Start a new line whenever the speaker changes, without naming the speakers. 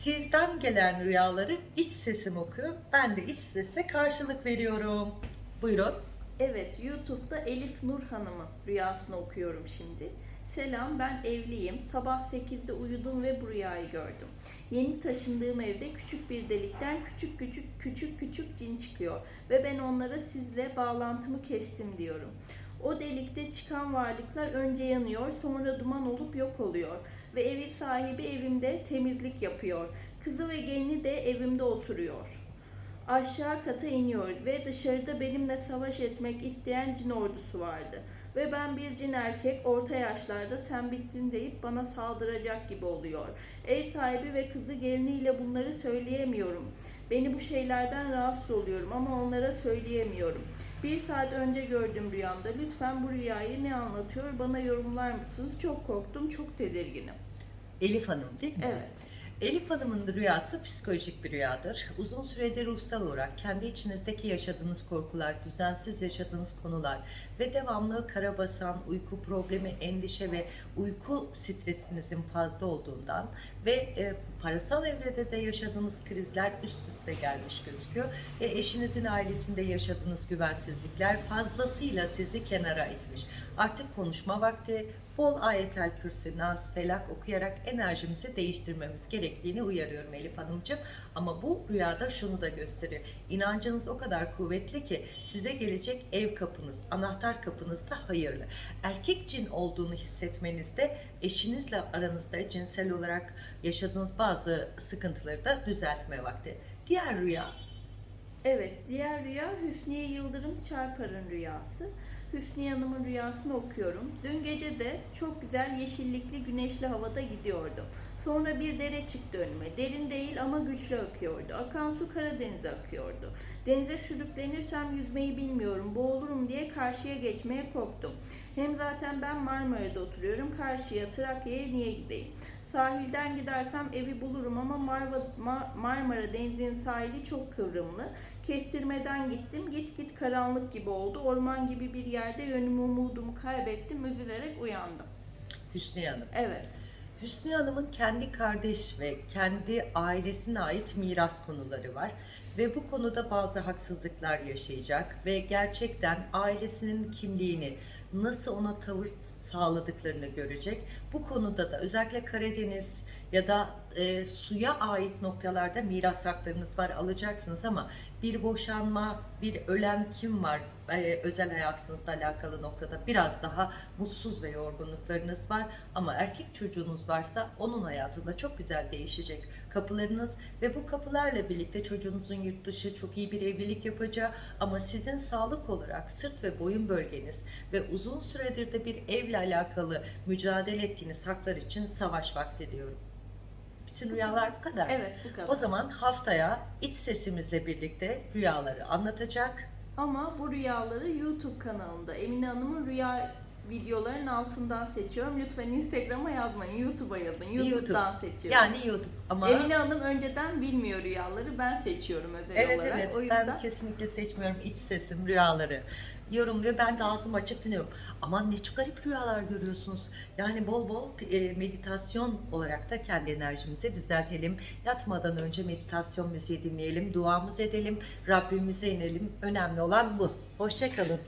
Sizden gelen rüyaları iç sesim okuyor. Ben de iç sese karşılık veriyorum. Buyurun.
Evet, YouTube'da Elif Nur Hanım'ın rüyasını okuyorum şimdi. Selam, ben evliyim. Sabah 8'de uyudum ve bu rüyayı gördüm. Yeni taşındığım evde küçük bir delikten küçük küçük küçük küçük cin çıkıyor ve ben onlara sizle bağlantımı kestim diyorum. O delikte çıkan varlıklar önce yanıyor, sonra duman olup yok oluyor ve evin sahibi evimde temizlik yapıyor. Kızı ve gelini de evimde oturuyor. Aşağı kata iniyoruz ve dışarıda benimle savaş etmek isteyen cin ordusu vardı. Ve ben bir cin erkek orta yaşlarda sen bittin deyip bana saldıracak gibi oluyor. Ev sahibi ve kızı geliniyle bunları söyleyemiyorum. Beni bu şeylerden rahatsız oluyorum ama onlara söyleyemiyorum. Bir saat önce gördüm rüyamda. Lütfen bu rüyayı ne anlatıyor bana yorumlar mısınız? Çok korktum, çok tedirginim.
Elif Hanım değil mi?
Evet.
Elif Hanım'ın rüyası psikolojik bir rüyadır. Uzun süredir ruhsal olarak kendi içinizdeki yaşadığınız korkular, düzensiz yaşadığınız konular ve devamlı karabasan, uyku problemi, endişe ve uyku stresinizin fazla olduğundan ve e, parasal evrede de yaşadığınız krizler üst üste gelmiş gözüküyor ve eşinizin ailesinde yaşadığınız güvensizlikler fazlasıyla sizi kenara itmiş. Artık konuşma vakti, bol ayetel kürsü, nas, felak okuyarak enerjimizi değiştirmemiz gerektiğini uyarıyorum Elif Hanımcığım. Ama bu rüyada şunu da gösteriyor. İnancınız o kadar kuvvetli ki size gelecek ev kapınız, anahtar kapınız da hayırlı. Erkek cin olduğunu hissetmenizde eşinizle aranızda cinsel olarak yaşadığınız bazı sıkıntıları da düzeltme vakti. Diğer rüya
Evet, diğer rüya Hüsniye Yıldırım Çarpar'ın rüyası. Hüsniye Hanım'ın rüyasını okuyorum. Dün gece de çok güzel yeşillikli güneşli havada gidiyordum. Sonra bir dere çıktı önüme. Derin değil ama güçlü akıyordu. Akan su Karadeniz'e akıyordu. Denize sürüklenirsem yüzmeyi bilmiyorum. Boğulurum diye karşıya geçmeye korktum. Hem zaten ben Marmara'da oturuyorum. Karşıya Trakya'ya niye gideyim? Sahilden gidersem evi bulurum ama Marva, Ma- Marmara Denizi'nin sahili çok kıvrımlı. Kestirmeden gittim. Git git karanlık gibi oldu. Orman gibi bir yerde yönümü umudumu kaybettim. Üzülerek uyandım.
Hüsniye Hanım.
Evet.
Hüsnü Hanım'ın kendi kardeş ve kendi ailesine ait miras konuları var ve bu konuda bazı haksızlıklar yaşayacak ve gerçekten ailesinin kimliğini nasıl ona tavır sağladıklarını görecek. Bu konuda da özellikle Karadeniz ya da e, suya ait noktalarda miras haklarınız var alacaksınız ama bir boşanma, bir ölen kim var e, özel hayatınızla alakalı noktada biraz daha mutsuz ve yorgunluklarınız var ama erkek çocuğunuz varsa onun hayatında çok güzel değişecek kapılarınız ve bu kapılarla birlikte çocuğunuzun yurt dışı çok iyi bir evlilik yapacağı ama sizin sağlık olarak sırt ve boyun bölgeniz ve uzun süredir de bir evle alakalı mücadele ettiğiniz haklar için savaş vakti diyorum. Bütün rüyalar bu kadar.
Evet bu kadar.
O zaman haftaya iç sesimizle birlikte rüyaları anlatacak.
Ama bu rüyaları YouTube kanalımda Emine Hanım'ın rüya videoların altından seçiyorum. Lütfen Instagram'a yazmayın. YouTube'a yazın. YouTube'dan seçiyorum.
Yani YouTube ama
Emine Hanım önceden bilmiyor rüyaları. Ben seçiyorum özel
Evet
olarak.
evet
o yüzden
ben kesinlikle seçmiyorum iç sesim rüyaları yorumluyor ben de ağzımı açık dinliyorum aman ne çok garip rüyalar görüyorsunuz yani bol bol e, meditasyon olarak da kendi enerjimizi düzeltelim yatmadan önce meditasyon müziği dinleyelim duamız edelim Rabbimize inelim önemli olan bu hoşçakalın